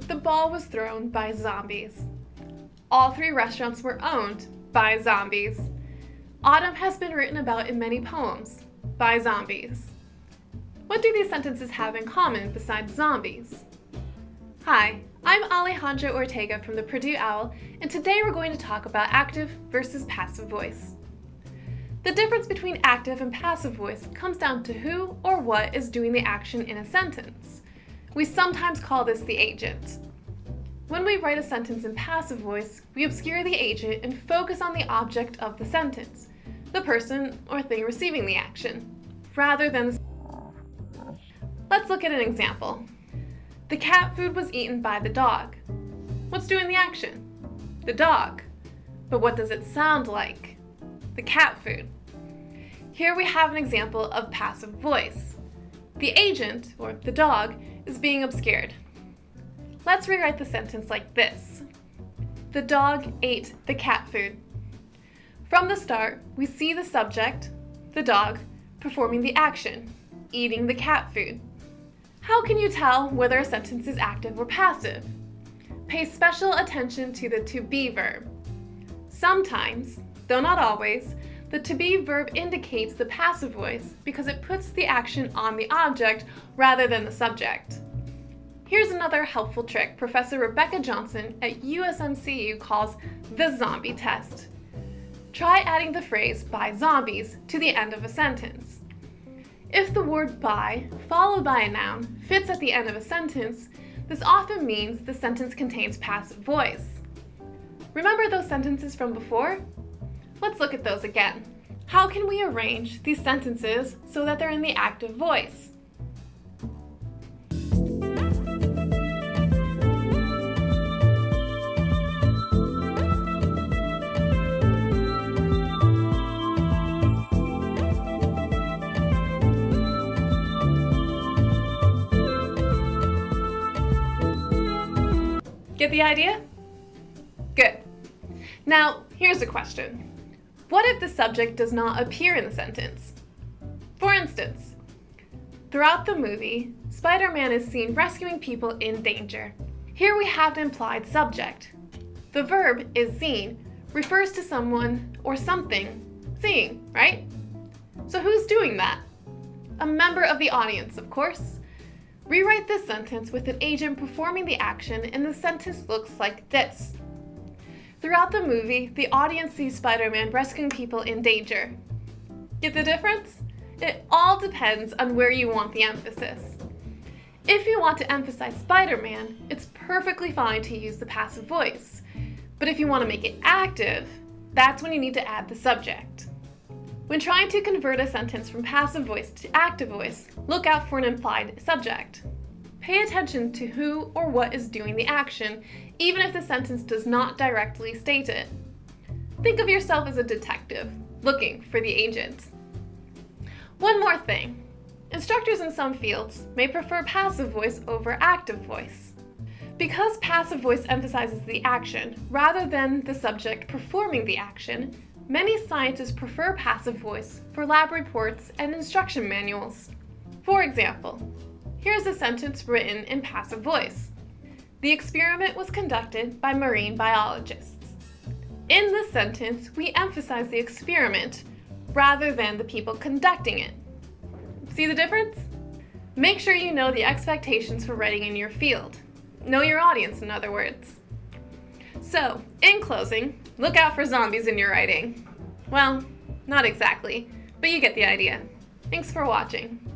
The ball was thrown by zombies. All three restaurants were owned by zombies. Autumn has been written about in many poems by zombies. What do these sentences have in common besides zombies? Hi, I'm Alejandra Ortega from the Purdue OWL, and today we're going to talk about active versus passive voice. The difference between active and passive voice comes down to who or what is doing the action in a sentence. We sometimes call this the agent. When we write a sentence in passive voice, we obscure the agent and focus on the object of the sentence, the person or thing receiving the action, rather than Let's look at an example. The cat food was eaten by the dog. What's doing the action? The dog. But what does it sound like? The cat food. Here we have an example of passive voice. The agent, or the dog, is being obscured. Let's rewrite the sentence like this. The dog ate the cat food. From the start, we see the subject, the dog, performing the action, eating the cat food. How can you tell whether a sentence is active or passive? Pay special attention to the to be verb. Sometimes, though not always, the to be verb indicates the passive voice because it puts the action on the object rather than the subject. Here's another helpful trick Professor Rebecca Johnson at USMCU calls the zombie test. Try adding the phrase by zombies to the end of a sentence. If the word by, followed by a noun, fits at the end of a sentence, this often means the sentence contains passive voice. Remember those sentences from before? Let's look at those again. How can we arrange these sentences so that they're in the active voice? Get the idea? Good. Now, here's a question. What if the subject does not appear in the sentence? For instance, throughout the movie, Spider-Man is seen rescuing people in danger. Here we have an implied subject. The verb is seen refers to someone or something seeing, right? So who's doing that? A member of the audience, of course. Rewrite this sentence with an agent performing the action and the sentence looks like this. Throughout the movie, the audience sees Spider-Man rescuing people in danger. Get the difference? It all depends on where you want the emphasis. If you want to emphasize Spider-Man, it's perfectly fine to use the passive voice. But if you want to make it active, that's when you need to add the subject. When trying to convert a sentence from passive voice to active voice, look out for an implied subject. Pay attention to who or what is doing the action, even if the sentence does not directly state it. Think of yourself as a detective, looking for the agent. One more thing. Instructors in some fields may prefer passive voice over active voice. Because passive voice emphasizes the action rather than the subject performing the action, Many scientists prefer passive voice for lab reports and instruction manuals. For example, here's a sentence written in passive voice. The experiment was conducted by marine biologists. In this sentence, we emphasize the experiment rather than the people conducting it. See the difference? Make sure you know the expectations for writing in your field. Know your audience, in other words. So, in closing, look out for zombies in your writing. Well, not exactly, but you get the idea. Thanks for watching.